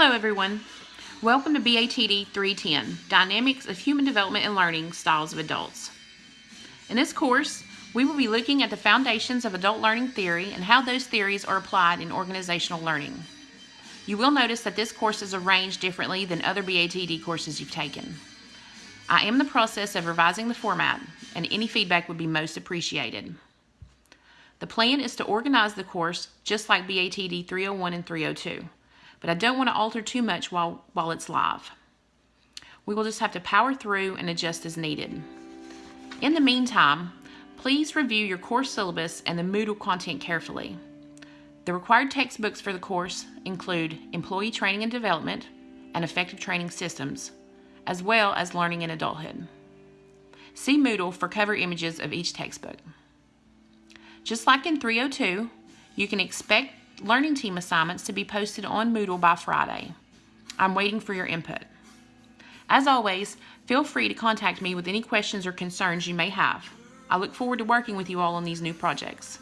Hello everyone. Welcome to BATD 310, Dynamics of Human Development and Learning Styles of Adults. In this course, we will be looking at the foundations of adult learning theory and how those theories are applied in organizational learning. You will notice that this course is arranged differently than other BATD courses you've taken. I am in the process of revising the format, and any feedback would be most appreciated. The plan is to organize the course just like BATD 301 and 302, but I don't want to alter too much while, while it's live. We will just have to power through and adjust as needed. In the meantime, please review your course syllabus and the Moodle content carefully. The required textbooks for the course include Employee Training and Development and Effective Training Systems, as well as Learning in Adulthood. See Moodle for cover images of each textbook. Just like in 302, you can expect learning team assignments to be posted on Moodle by Friday. I'm waiting for your input. As always, feel free to contact me with any questions or concerns you may have. I look forward to working with you all on these new projects.